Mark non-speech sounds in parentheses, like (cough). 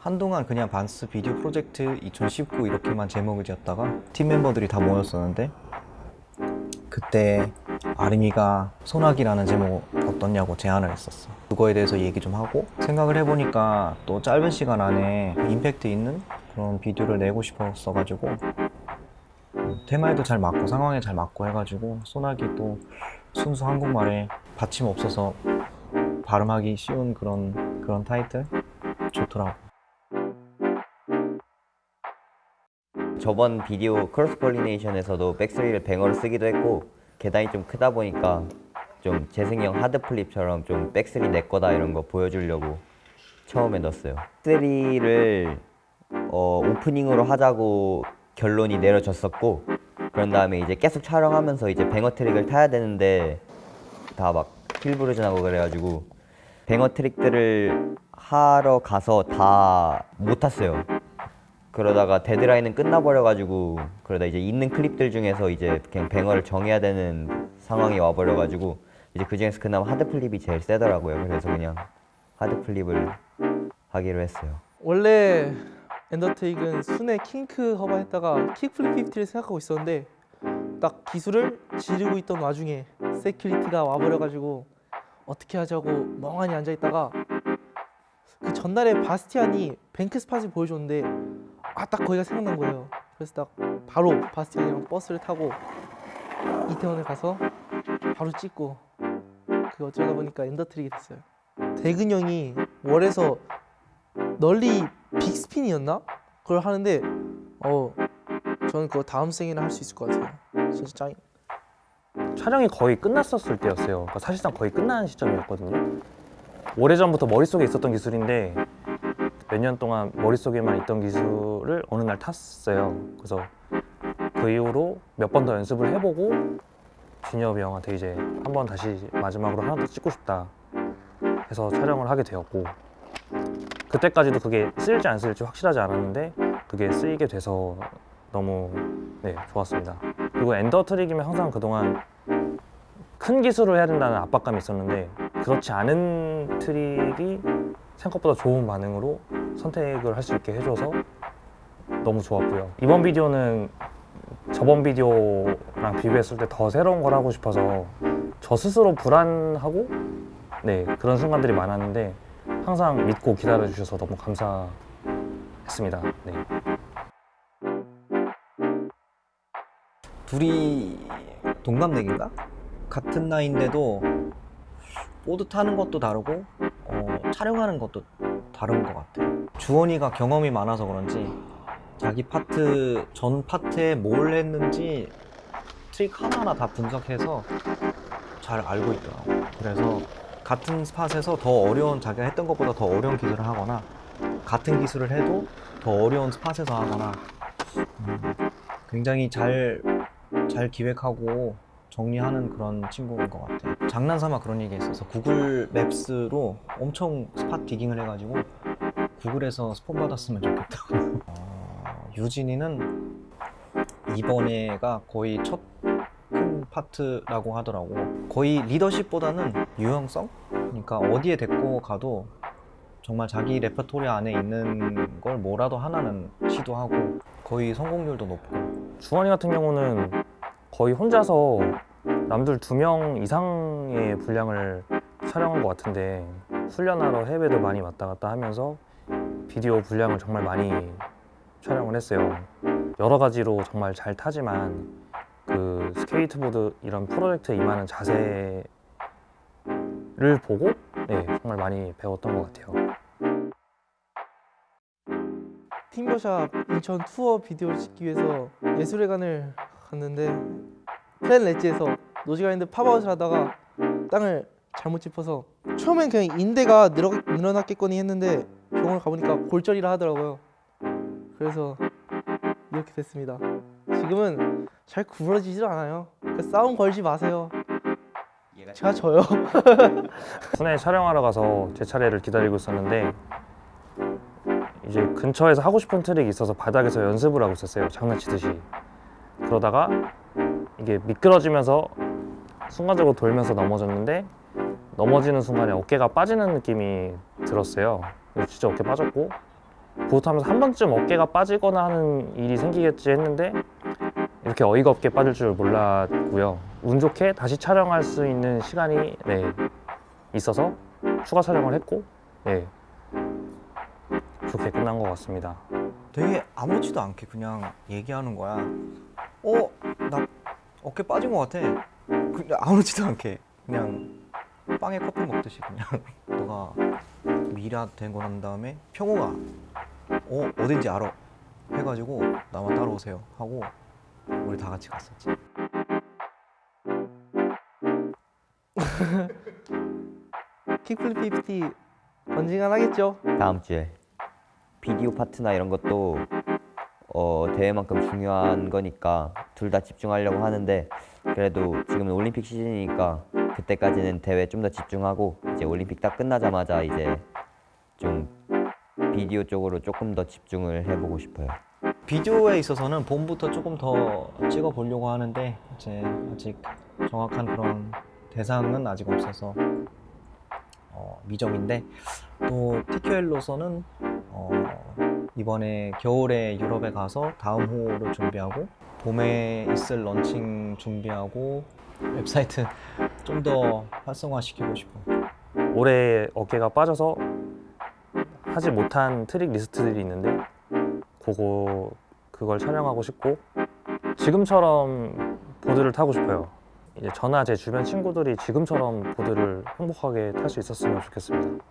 한동안 그냥 반스 비디오 프로젝트 2019 이렇게만 제목을 지었다가 팀 멤버들이 다 모였었는데 그때 아름이가 소나기라는 제목 어떻냐고 제안을 했었어. 그거에 대해서 얘기 좀 하고 생각을 해보니까 또 짧은 시간 안에 임팩트 있는 그런 비디오를 내고 싶었어가지고 음, 테마에도 잘 맞고 상황에 잘 맞고 해가지고 소나기 또 순수 한국말에 받침 없어서 발음하기 쉬운 그런 그런 타이틀 좋더라고 저번 비디오 크로스 폴리네이션에서도 백스리를 뱅어로 쓰기도 했고 계단이 좀 크다 보니까 좀 재생형 hard flip처럼 좀 back three 내 거다 이런 거 보여주려고 처음에 넣었어요. back three를 어, 오프닝으로 하자고 결론이 내려졌었고 그런 다음에 이제 계속 촬영하면서 이제 banger trick을 타야 되는데 다 막 heel bruise하고 그래가지고 banger trick들을 하러 가서 다 못 탔어요. 그러다가 데드라인은 끝나버려가지고 그러다 이제 있는 클립들 중에서 이제 그냥 banger를 정해야 되는 상황이 와버려가지고 이제 그 중에서 그나마 hard flip이 제일 세더라고요. 그래서 그냥 hard flip을 하기로 했어요. 원래 ender take는 순회 kink hubba 했다가 kickflip 50를 생각하고 있었는데 딱 기술을 지르고 있던 와중에 security가 와버려가지고 어떻게 하자고 멍하니 앉아있다가 그 전날에 바스티안이 bank spot을 보여줬는데 아 딱 거기가 생각난 거예요 그래서 딱 바로 바스티안이랑 버스를 타고 이태원에 가서 바로 찍고 그 어쩌다 보니까 ender trick이 됐어요 대근 형이 wall에서 nollie bigspin이었나? 그걸 하는데 어 저는 그거 다음 생에는 할 수 있을 것 같아요 진짜 짱 촬영이 거의 끝났었을 때였어요. 그러니까 사실상 거의 끝나는 시점이었거든요. 오래전부터 머릿속에 있었던 기술인데 몇 년 동안 머릿속에만 있던 기술을 어느 날 탔어요. 그래서 그 이후로 몇 번 더 연습을 해보고 진엽이 형한테 이제 한 번 다시 마지막으로 하나 더 찍고 싶다 해서 촬영을 하게 되었고 그때까지도 그게 쓰일지 안 쓰일지 확실하지 않았는데 그게 쓰이게 돼서 너무 네 좋았습니다. 그리고 엔더 트릭이면 항상 그동안 큰 기술을 해야 된다는 압박감이 있었는데 그렇지 않은 트릭이 생각보다 좋은 반응으로 선택을 할 수 있게 해줘서 너무 좋았고요. 이번 비디오는 저번 비디오랑 비교했을 때 더 새로운 걸 하고 싶어서 저 스스로 불안하고 네 그런 순간들이 많았는데 항상 믿고 기다려 주셔서 너무 감사했습니다. 네. 둘이 동갑내기인가? 같은 나이인데도 보드 타는 것도 다르고 어, 촬영하는 것도 다른 것 같아 주원이가 경험이 많아서 그런지 자기 파트 전 파트에 뭘 했는지 트릭 하나하나 다 분석해서 잘 알고 있더라고. 그래서 같은 spot에서 더 어려운 자기가 했던 것보다 더 어려운 기술을 하거나 같은 기술을 해도 더 어려운 spot에서 하거나 음, 굉장히 잘 잘 기획하고 정리하는 그런 친구인 것 같아. 장난삼아 그런 얘기 했어서 Google Maps로 엄청 spot digging을 해가지고 구글에서 스폰 받았으면 좋겠다고. (laughs) 어, 유진이는 이번 에가 거의 첫 큰 파트라고 하더라고. 거의 리더십보다는 유형성? 그러니까 어디에 데리고 가도 정말 자기 레퍼토리 안에 있는 걸 뭐라도 하나는 시도하고 거의 성공률도 높고 주원이 같은 경우는 거의 혼자서 남들 두 명 이상의 분량을 촬영한 것 같은데 훈련하러 해외도 많이 왔다 갔다 하면서 비디오 분량을 정말 많이 촬영을 했어요. 여러 가지로 정말 잘 타지만 그 스케이트보드 이런 프로젝트에 임하는 자세를 보고 네, 정말 많이 배웠던 것 같아요. 팀버샵 인천 투어 비디오를 찍기 위해서 예술회관을 갔는데 flat ledge에서 nosegrind pop out을 하다가 땅을 잘못 짚어서 처음엔 그냥 인대가 늘어, 늘어났겠거니 했는데 병원을 가보니까 골절이라 하더라고요. 그래서 이렇게 됐습니다. 지금은 잘 구부러지질 않아요. 그 싸움 걸지 마세요. 제가 져요. (laughs) 순회 촬영하러 가서 제 차례를 기다리고 있었는데 이제 근처에서 하고 싶은 트릭이 있어서 바닥에서 연습을 하고 있었어요. 장난치듯이 그러다가 이게 미끄러지면서 순간적으로 돌면서 넘어졌는데 넘어지는 순간에 어깨가 빠지는 느낌이 들었어요 진짜 어깨 빠졌고 보드 타면서 한 번쯤 어깨가 빠지거나 하는 일이 생기겠지 했는데 이렇게 어이가 없게 빠질 줄 몰랐고요. 운 좋게 다시 촬영할 수 있는 시간이 네, 있어서 추가 촬영을 했고 네, 좋게 끝난 것 같습니다. 되게 아무렇지도 않게 그냥 얘기하는 거야. 어, 나 어깨 빠진 것 같아. 그냥 아무렇지도 않게 그냥 빵에 커피 먹듯이 그냥 (laughs) 너가 미라 되고 난 다음에 평호가 어 어딘지 알아 해가지고 나만 따라오세요 하고 우리 다 같이 갔었지. (laughs) 킥플립 50 언젠간 하겠죠. 다음 주에 비디오 파트나 이런 것도 어, 대회만큼 중요한 거니까 둘 다 집중하려고 하는데 그래도 지금은 올림픽 시즌이니까 그때까지는 대회 좀 더 집중하고 이제 올림픽 딱 끝나자마자 이제 좀 비디오 쪽으로 조금 더 집중을 해보고 싶어요. 비디오에 있어서는 봄부터 조금 더 찍어 보려고 하는데 이제 아직 정확한 그런 대상은 아직 없어서 어, 미정인데 또 TQL로서는 어, 이번에 겨울에 유럽에 가서 다음 호를 준비하고 봄에 있을 런칭 준비하고 웹사이트 (laughs) 좀 더 활성화시키고 싶어. 올해 어깨가 빠져서 하지 못한 트릭 리스트들이 있는데 그거 그걸 촬영하고 싶고 지금처럼 보드를 타고 싶어요. 이제 저나 제 주변 친구들이 지금처럼 보드를 행복하게 탈 수 있었으면 좋겠습니다.